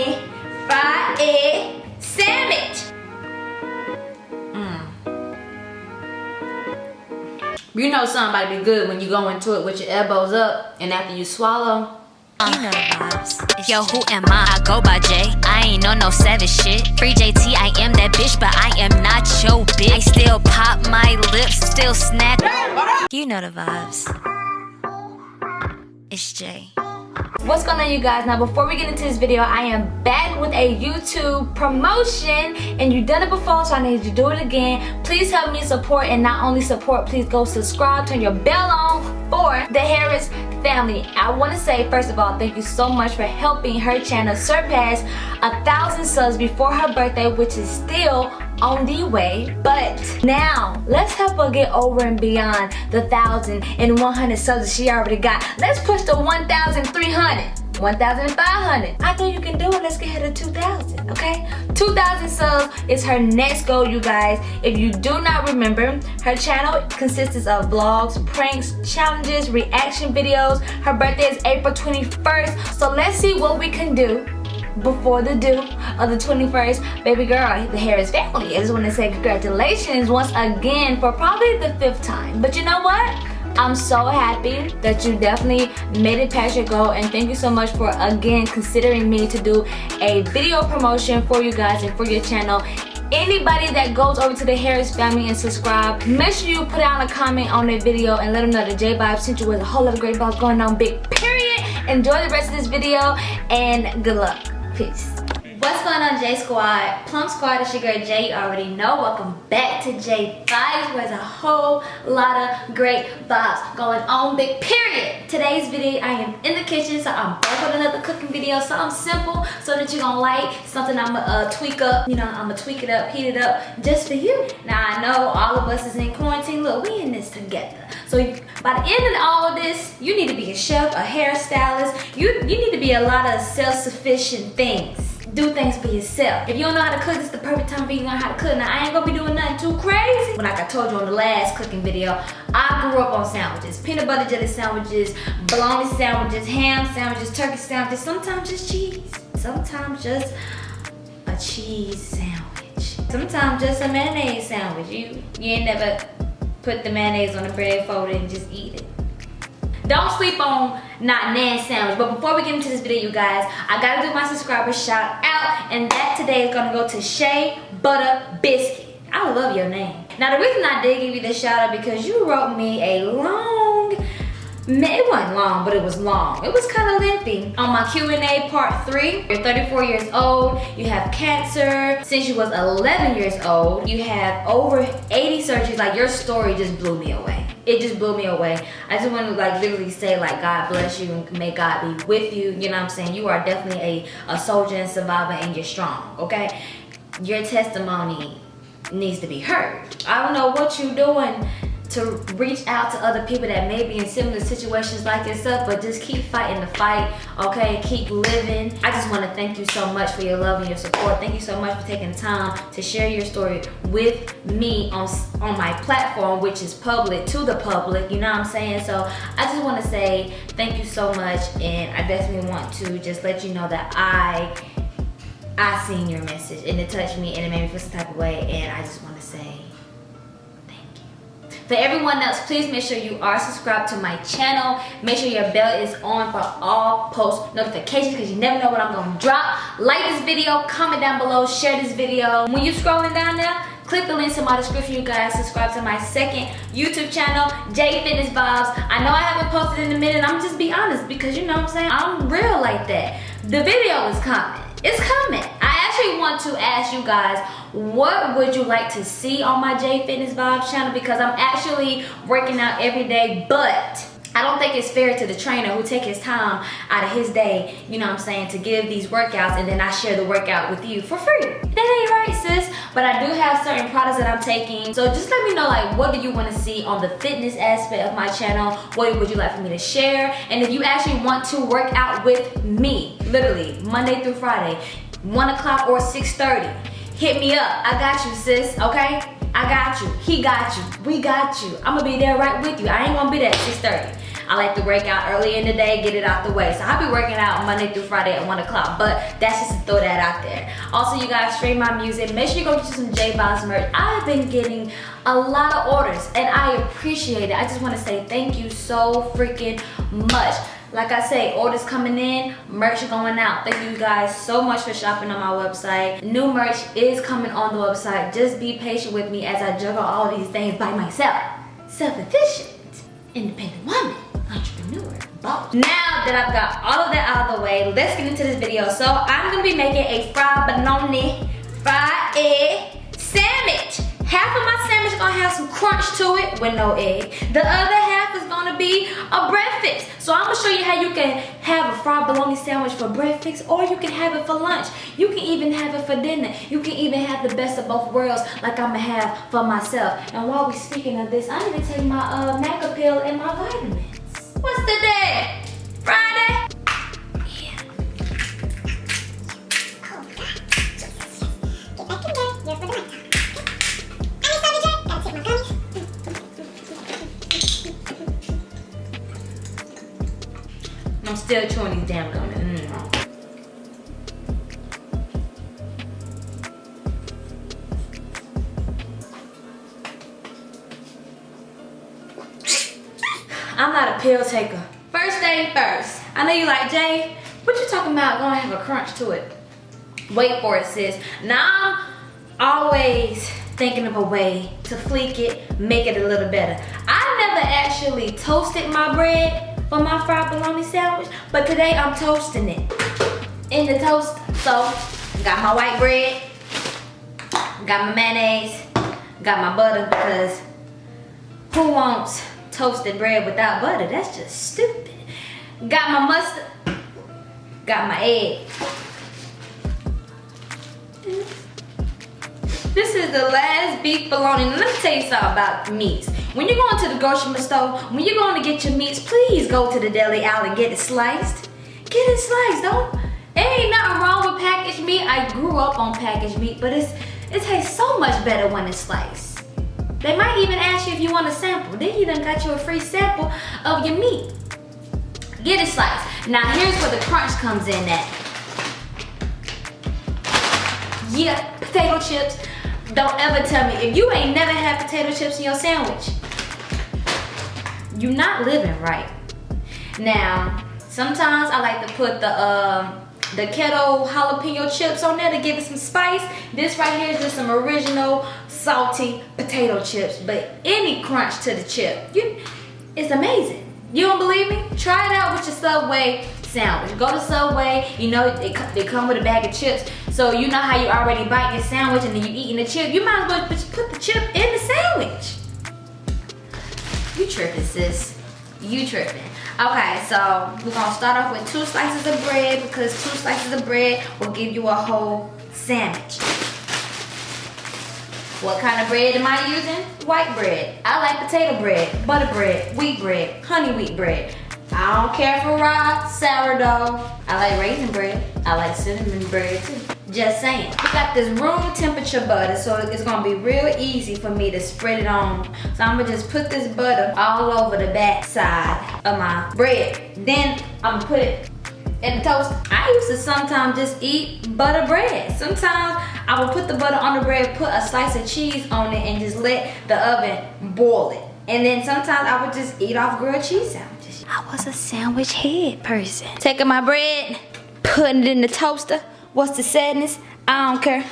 me fried egg sandwich. Mm. You know somebody be good when you go into it with your elbows up and after you swallow. You know the vibes. Yo, who am I? I go by J. I ain't on no savage shit. Free JT, I am that bitch, but I am not your bitch. I still pop my lips, still snap. You know the vibes. It's Jay. What's going on you guys? Now before we get into this video, I am back with a YouTube promotion and you've done it before so I need you to do it again. Please help me support and not only support, please go subscribe, turn your bell on for the Harris family. I want to say first of all, thank you so much for helping her channel surpass a thousand subs before her birthday which is still on the way but now let's help her get over and beyond the 1,100 and subs that she already got let's push the 1300 1,500. I know you can do it. Let's get her to 2,000, okay? 2,000 subs is her next goal, you guys. If you do not remember, her channel consists of vlogs, pranks, challenges, reaction videos. Her birthday is April 21st, so let's see what we can do before the due of the 21st baby girl the harris family. I just want to say congratulations once again for probably the fifth time. But you know what? I'm so happy that you definitely made it past your goal. And thank you so much for again considering me to do a video promotion for you guys and for your channel. Anybody that goes over to the Harris family and subscribe, make sure you put down a comment on their video and let them know that J Vibe sent you with a whole lot of great vibes going on, big period. Enjoy the rest of this video and good luck. Peace. What's going on J Squad? Plum Squad, it's your girl Jay, you already know. Welcome back to J Vibes, where there's a whole lot of great vibes going on, big period. Today's video, I am in the kitchen, so I'm back with another cooking video, something simple, so that you're gonna like, something I'm gonna uh, tweak up, you know, I'm gonna tweak it up, heat it up, just for you. Now I know all of us is in quarantine, look, we in this together. So by the end of all of this, you need to be a chef, a hairstylist, you, you need to be a lot of self-sufficient things do things for yourself. If you don't know how to cook, this is the perfect time for you to learn how to cook. Now, I ain't gonna be doing nothing too crazy. But like I told you on the last cooking video, I grew up on sandwiches. Peanut butter jelly sandwiches, bologna sandwiches, ham sandwiches, turkey sandwiches, sometimes just cheese. Sometimes just a cheese sandwich. Sometimes just a mayonnaise sandwich. You, you ain't never put the mayonnaise on the bread, fold and just eat it. Don't sleep on not nan sandwich. But before we get into this video, you guys, I gotta do my subscriber shout out. And that today is gonna go to Shea Butter Biscuit. I love your name. Now the reason I did give you this shout out because you wrote me a long it wasn't long, but it was long. It was kind of lengthy. On my Q&A part three, you're 34 years old, you have cancer. Since you was 11 years old, you have over 80 surgeries. Like your story just blew me away. It just blew me away. I just want to like literally say like God bless you and may God be with you. You know what I'm saying? You are definitely a, a soldier and survivor and you're strong, okay? Your testimony needs to be heard. I don't know what you're doing to reach out to other people that may be in similar situations like yourself but just keep fighting the fight okay? Keep living. I just want to thank you so much for your love and your support. Thank you so much for taking time to share your story with me on on my platform which is public to the public you know what i'm saying? So i just want to say thank you so much and i definitely want to just let you know that i I seen your message and it touched me and it made me feel some type of way and I just want to say for everyone else, please make sure you are subscribed to my channel. Make sure your bell is on for all post notifications because you never know what I'm going to drop. Like this video, comment down below, share this video. When you're scrolling down there, click the links in my description you guys subscribe to my second youtube channel j fitness vibes i know i haven't posted in a minute i'm just be honest because you know what i'm saying i'm real like that the video is coming it's coming i actually want to ask you guys what would you like to see on my J Fitness Vibes channel because I'm actually working out every day but I don't think it's fair to the trainer who take his time out of his day, you know what I'm saying, to give these workouts and then I share the workout with you for free. That ain't right, sis. But I do have certain products that I'm taking. So just let me know, like, what do you want to see on the fitness aspect of my channel? What would you like for me to share? And if you actually want to work out with me, literally, Monday through Friday, 1 o'clock or 6.30, hit me up. I got you, sis, okay? I got you. He got you. We got you. I'm gonna be there right with you. I ain't gonna be there at 6.30. I like to work out early in the day, get it out the way. So I'll be working out Monday through Friday at 1 o'clock. But that's just to throw that out there. Also, you guys stream my music. Make sure you go get you some J Vibes merch. I've been getting a lot of orders and I appreciate it. I just want to say thank you so freaking much. Like I say, orders coming in, merch going out. Thank you guys so much for shopping on my website. New merch is coming on the website. Just be patient with me as I juggle all these things by myself. Self-efficient, independent woman, entrepreneur, boss. Now that I've got all of that out of the way, let's get into this video. So I'm gonna be making a fried bologna, fried egg sandwich. Half of my sandwich gonna have some crunch to it with no egg. The other half is gonna be a breakfast. So I'm gonna show you how you can have a fried bologna sandwich for breakfast or you can have it for lunch. You can even have it for dinner. You can even have the best of both worlds like I'm gonna have for myself. And while we're speaking of this, I need to take my uh, Maca pill and my vitamins. Damn gummies. Mm. I'm not a pill taker. First thing first. I know you like, Jay, what you talking about gonna have a crunch to it? Wait for it, sis. Now I'm always thinking of a way to fleek it, make it a little better. I never actually toasted my bread for my fried bologna sandwich, but today I'm toasting it in the toast. So, got my white bread, got my mayonnaise, got my butter because who wants toasted bread without butter? That's just stupid. Got my mustard, got my egg. This is the last beef bologna. Let me tell you something about meats. When you're going to the grocery store, when you're going to get your meats, please go to the deli aisle and get it sliced. Get it sliced, don't. Ain't nothing wrong with packaged meat. I grew up on packaged meat, but it's it tastes so much better when it's sliced. They might even ask you if you want a sample. Then you done got you a free sample of your meat. Get it sliced. Now here's where the crunch comes in at. Yeah, potato chips. Don't ever tell me, if you ain't never had potato chips in your sandwich, you're not living right. Now, sometimes I like to put the um, the keto jalapeno chips on there to give it some spice. This right here is just some original salty potato chips, but any crunch to the chip, you, it's amazing. You don't believe me? Try it out with your Subway sandwich. Go to Subway, you know, they, they come with a bag of chips. So you know how you already bite your sandwich and then you're eating the chip. You might as well put the chip in the sandwich. You tripping, sis. You tripping. Okay, so we're gonna start off with two slices of bread because two slices of bread will give you a whole sandwich. What kind of bread am I using? White bread. I like potato bread, butter bread, wheat bread, honey wheat bread. I don't care for raw, sourdough. I like raisin bread. I like cinnamon bread too. Just saying. We got this room temperature butter, so it's gonna be real easy for me to spread it on. So I'm gonna just put this butter all over the back side of my bread. Then I'm gonna put it in the toast. I used to sometimes just eat butter bread. Sometimes I would put the butter on the bread, put a slice of cheese on it, and just let the oven boil it. And then sometimes I would just eat off grilled cheese sandwiches. I was a sandwich head person. Taking my bread, putting it in the toaster. What's the sadness? I don't care.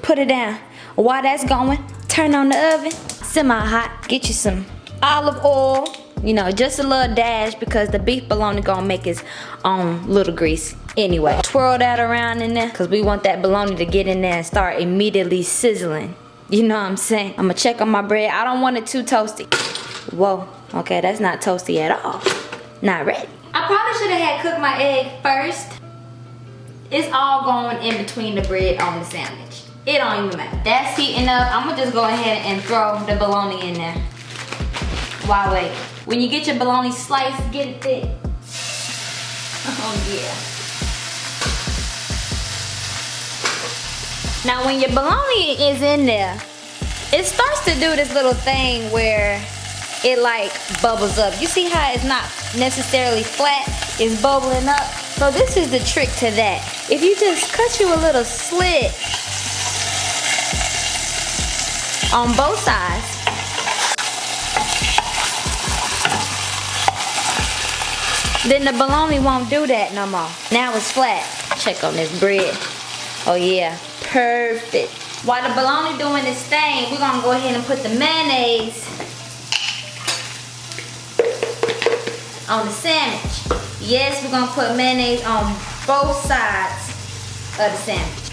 Put it down. While that's going, turn on the oven, semi-hot. Get you some olive oil. You know, just a little dash because the beef bologna gonna make its own little grease. Anyway, twirl that around in there because we want that bologna to get in there and start immediately sizzling. You know what I'm saying? I'm gonna check on my bread. I don't want it too toasty. Whoa, okay, that's not toasty at all. Not ready. I probably should have had cooked my egg first. It's all going in between the bread on the sandwich. It don't even matter. That's heating up. I'm gonna just go ahead and throw the bologna in there. While wait. When you get your bologna sliced, get it thick. Oh yeah. Now when your bologna is in there, it starts to do this little thing where it like bubbles up. You see how it's not necessarily flat, it's bubbling up. So this is the trick to that. If you just cut you a little slit on both sides, then the bologna won't do that no more. Now it's flat. Check on this bread. Oh yeah, perfect. While the bologna doing this thing, we're gonna go ahead and put the mayonnaise on the sandwich. Yes, we're gonna put mayonnaise on both sides of the sandwich.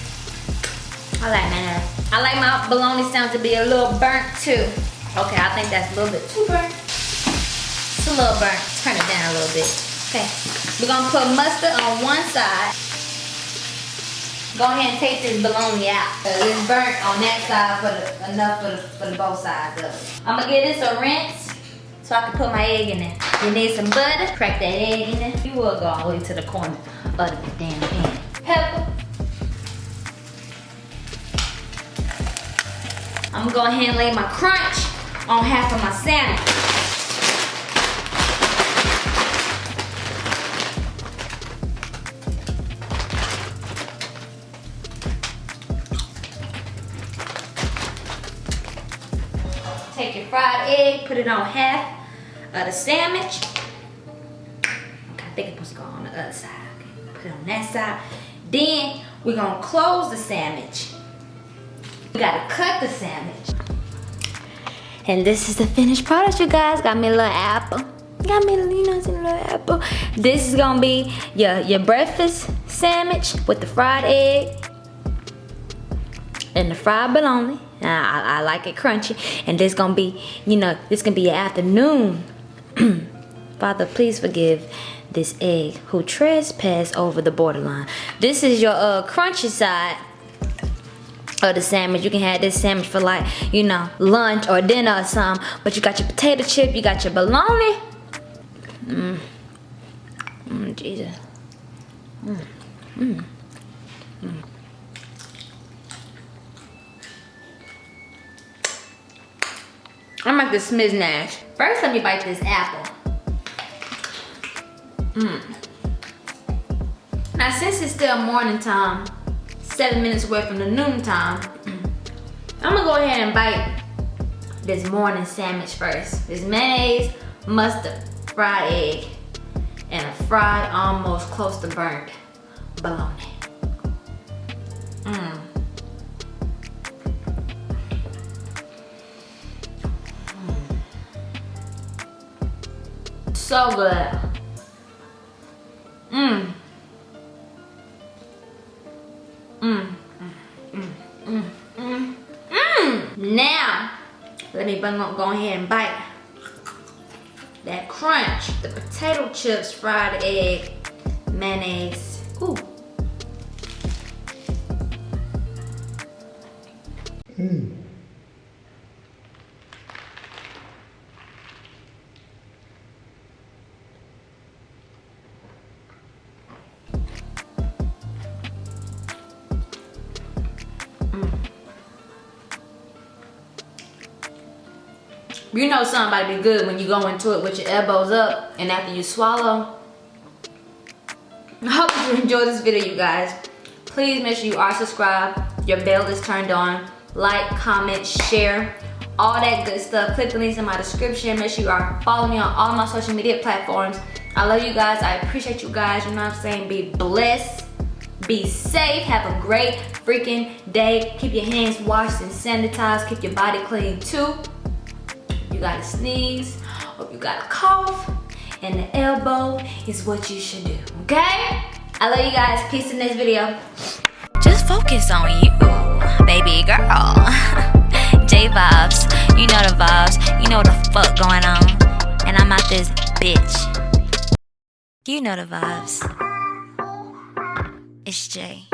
I like mayonnaise. I like my bologna sandwich to be a little burnt too. Okay, I think that's a little bit too burnt. It's a little burnt. Turn it down a little bit. Okay, we're gonna put mustard on one side. Go ahead and take this bologna out. It's burnt on that side for the, enough for the, for the both sides of it. I'm gonna give this a rinse so I can put my egg in there. You need some butter, crack that egg in there. You will go all the way to the corner of the damn pan. Pepper. I'm gonna go ahead and lay my crunch on half of my sandwich. Take your fried egg, put it on half of the sandwich. I think it's supposed to go on the other side. Okay, put it on that side. Then we're gonna close the sandwich. We gotta cut the sandwich. And this is the finished product, you guys. Got me a little apple. Got me, a little apple. This is gonna be your, your breakfast sandwich with the fried egg and the fried bologna. I, I, like it crunchy. And this gonna be, you know, this gonna be your afternoon. Father, please forgive this egg who trespassed over the borderline. This is your uh, crunchy side of the sandwich. You can have this sandwich for like, you know, lunch or dinner or something. But you got your potato chip, you got your bologna. Mmm. Mmm, Jesus. Mmm. Mmm. Mmm. I'm like the Smith Nash. First, let me bite this apple. Mmm. Now, since it's still morning time, seven minutes away from the noon time, I'm gonna go ahead and bite this morning sandwich first. This mayonnaise, mustard, fried egg, and a fried, almost close to burnt bologna. Mmm. So good. Mmm. Mmm. Mmm. Mmm. Mmm. Mmm. Now, let me go ahead and bite that crunch, the potato chips, fried egg, mayonnaise. Ooh. You know somebody be good when you go into it with your elbows up and after you swallow. I hope you enjoyed this video, you guys. Please make sure you are subscribed, your bell is turned on, like, comment, share, all that good stuff. Click the links in my description. Make sure you are following me on all my social media platforms. I love you guys. I appreciate you guys. You know what I'm saying? Be blessed. Be safe. Have a great freaking day. Keep your hands washed and sanitized. Keep your body clean too you got a sneeze, or you got a cough, and the elbow is what you should do, okay? I love you guys. Peace in this video. Just focus on you, baby girl. J vibes, you know the vibes, you know what the fuck going on. And I'm out this bitch. You know the vibes. It's Jay.